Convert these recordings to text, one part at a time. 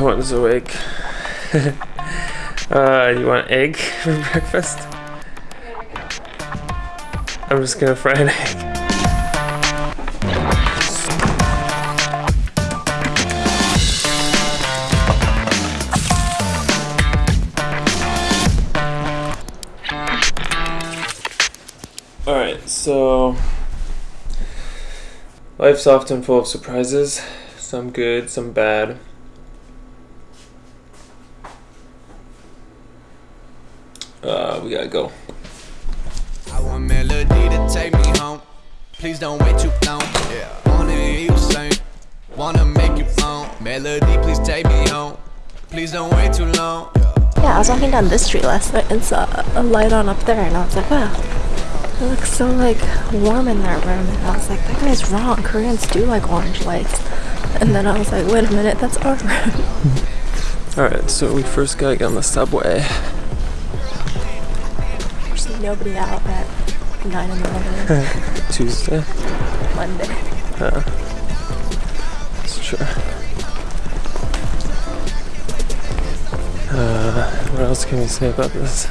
Cohen's awake. uh, you want egg for breakfast? I'm just gonna fry an egg. Alright, so life's often full of surprises, some good, some bad. Uh, we gotta go. I want melody to take me home. Please don't wait too long. Yeah, wanna hear you sing. Wanna make you moan. Melody, please take me home. Please don't wait too long. Yeah, I was walking down this street last night and saw a light on up there, and I was like, wow, it looks so like warm in that room. And I was like, that guy's wrong. Koreans do like orange lights. And then I was like, wait a minute, that's our room. Alright, so we first gotta get on the subway. Nobody out at 9 in the morning, Tuesday. Monday. Yeah. That's true. Uh, what else can we say about this?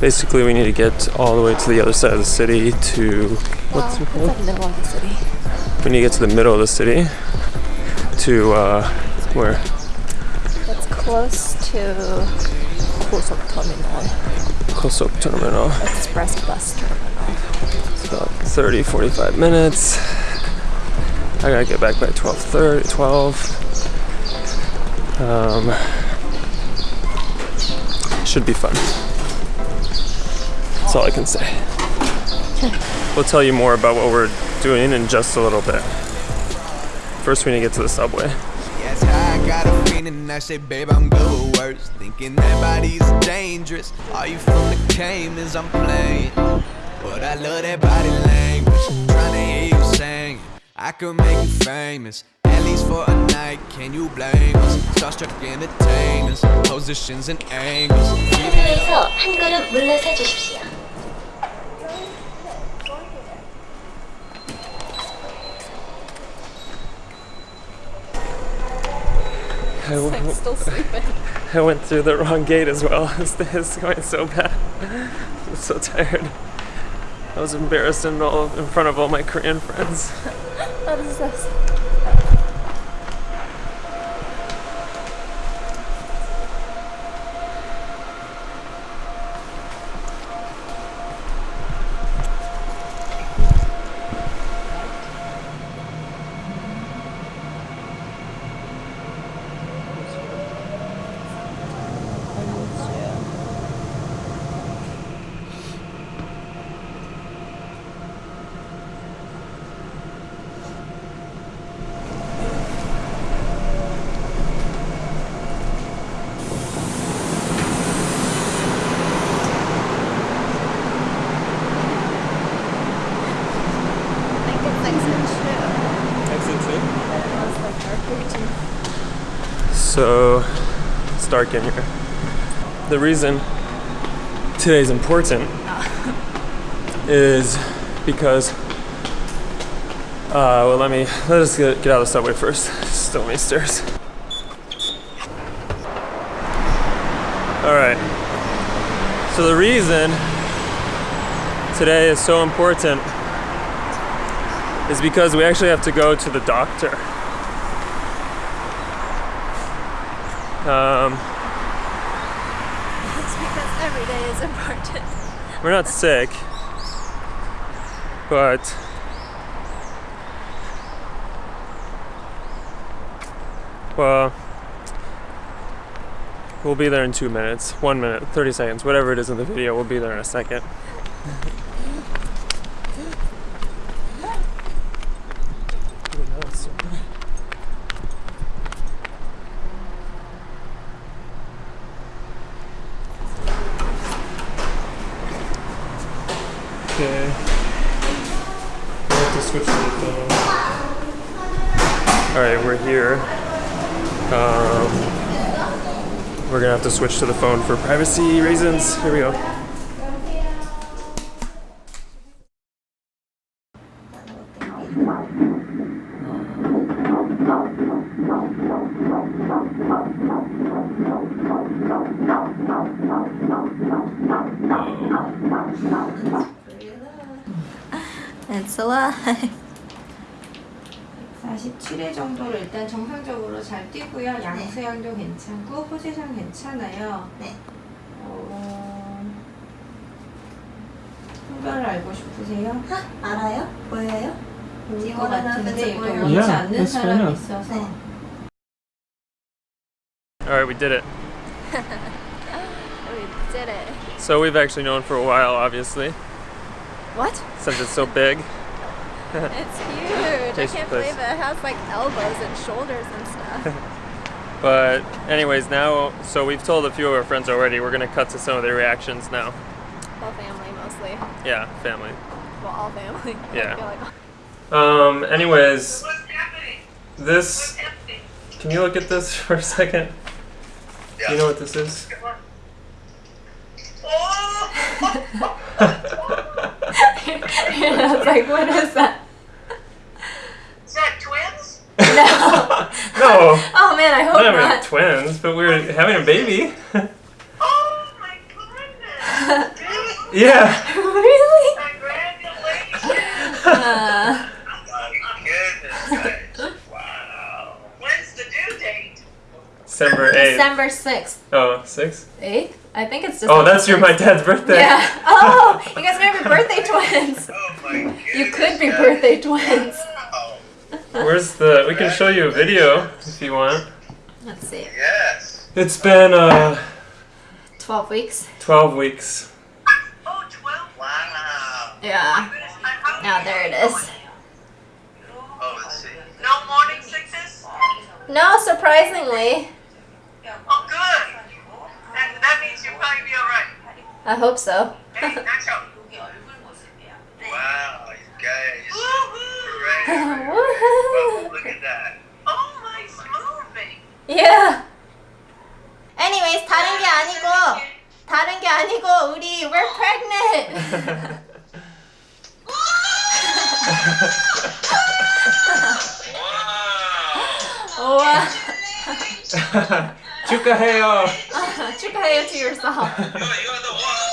Basically, we need to get all the way to the other side of the city to what's it called? like middle of the city. We need to get to the middle of the city to uh, where? It's close to Kusok Terminal, Kosok Terminal. Express Bus Terminal. It's about 30, 45 minutes. I gotta get back by 12, 30, 12. Um, should be fun. That's all I can say. We'll tell you more about what we're doing in just a little bit. First, we need to get to the subway Yes, I got a feeling I say, babe, I'm good with words. Thinking that body's dangerous. Are you from the Caymans? I'm playing. But I love that body language. Trying to hear you sing. I could make you famous. At least for a night, can you blame us? Starstruck entertainers, positions and angles. 테이블에서 한 걸음 물러서 주십시오. I, w- Still sleeping. I went through the wrong gate as well. Is going so bad. I'm so tired. I was embarrassed in, all, in front of all my Korean friends. What is this? I think it's exit two. So it's dark in here. The reason today's important is because uh, well let me let us get, get out of the subway first. Still many stairs. Alright. So the reason today is so important is because we actually have to go to the doctor. Um, It's because every day is important. we're not sick, but well, we'll be there in two minutes, one minute, 30 seconds, whatever it is in the video, we'll be there in a second. All right, we're here. Um, we're gonna have to switch to the phone for privacy reasons. Here we go. It's alive. 47회 정도로 일단 정상적으로 잘 뛰고요. 양수양도 괜찮고 포지션 괜찮아요. 네. 어... 성별을 알고 싶으세요? 알아요? 보여요? if 같은데 이거 원치 girl? 않는 Yeah, 사람이 있어서 네. All right, we did it. We did it. So we've actually known for a while, obviously, What? since it's so big. It's huge. I Taste can't place. believe it. It has like elbows and shoulders and stuff. But anyways, now so we've told a few of our friends already. We're gonna cut to some of their reactions now. All family mostly. Yeah, family. Well, all family. Yeah. feel like- Um. Anyways, this. Can you look at this for a second? Do you know what this is? I was like, what is that? Is that twins? No, Oh man, I hope not having not. twins, but we're having a baby. Oh my goodness! Dude, yeah. really? Congratulations! Uh, Oh my goodness, guys. Wow. When's the due date? December eighth. December 6th. Oh, six. 8th? I think it's December Oh, that's your my dad's birthday. Yeah. Oh, you guys might be birthday twins. Oh my goodness. You could be birthday twins. Wow. Where's the? We can show you a video if you want. Let's see. Yes. It's been uh 12 weeks. 12 weeks. Oh, 12. Wow. Yeah. Now there it is. Oh, let's see. No morning sickness? No, surprisingly. Oh, good. That, that means you'll probably be alright. I hope so. Hey, Nacho. Wow, you guys. yeah. Anyways, 다른 게 아니고 다른 게 아니고 우리 we're pregnant. Wow. 우와. 축하해요. 축하해요 to yourself. You're, you're the one.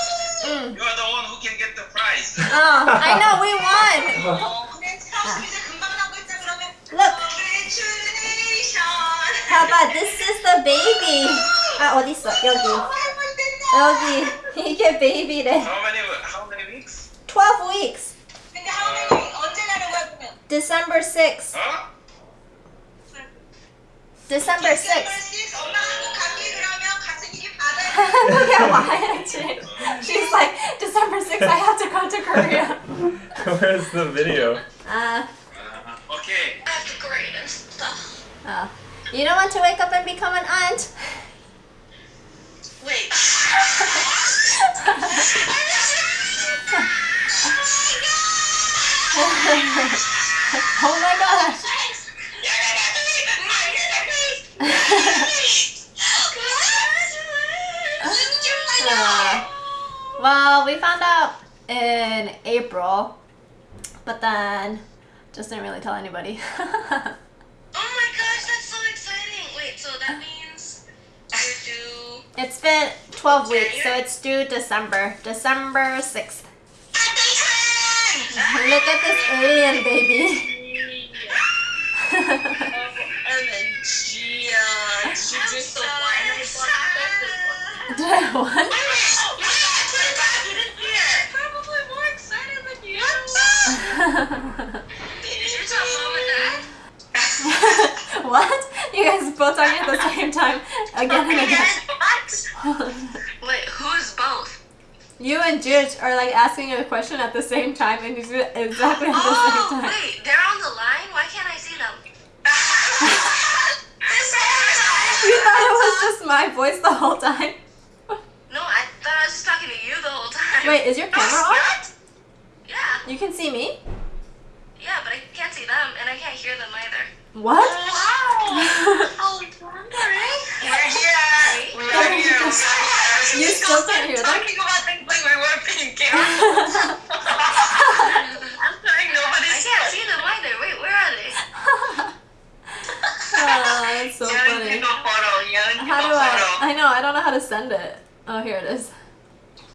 응. You're the one who can get the prize. Oh, I know we won. how about this is the baby? 아 어디 있어? 여기. 여기 이게 베이비래. How many? How many weeks? 12 weeks. December 6th. Huh? December 6th. 그게 와야지. She's like December 6th. I have to go to Korea. Where's the video? Uh, Uh, okay. uh, you don't want to wake up and become an aunt. Wait. Oh my gosh. Uh, well, we found out in April, but then just didn't really tell anybody. it's been 12 weeks, so it's due December. December 6th. Look at this alien baby. OMG, uh, she's Did I what? Probably more excited than you. Did you tell mom and dad? what? You guys both talking at the same time again and again. What? Wait, who's both? You and Judge are like asking a question at the same time and you do it exactly at the Oh, same time. wait, they're on the line? Why can't I see them? You thought it was just my voice the whole time? No, I thought I was just talking to you the whole time. Wait, is your camera oh, on? What? Yeah, You can see me? yeah, but I can't see them and I can't hear them either. What? Wow! oh, wondering. We're here. We're. You still can't hear them? Talking about things like we weren't being careful. I'm sorry, nobody. I can't see them either. Wait, where are they? Oh, that's so funny. photo. How do I I know, I don't know how to send it. Oh, here it is.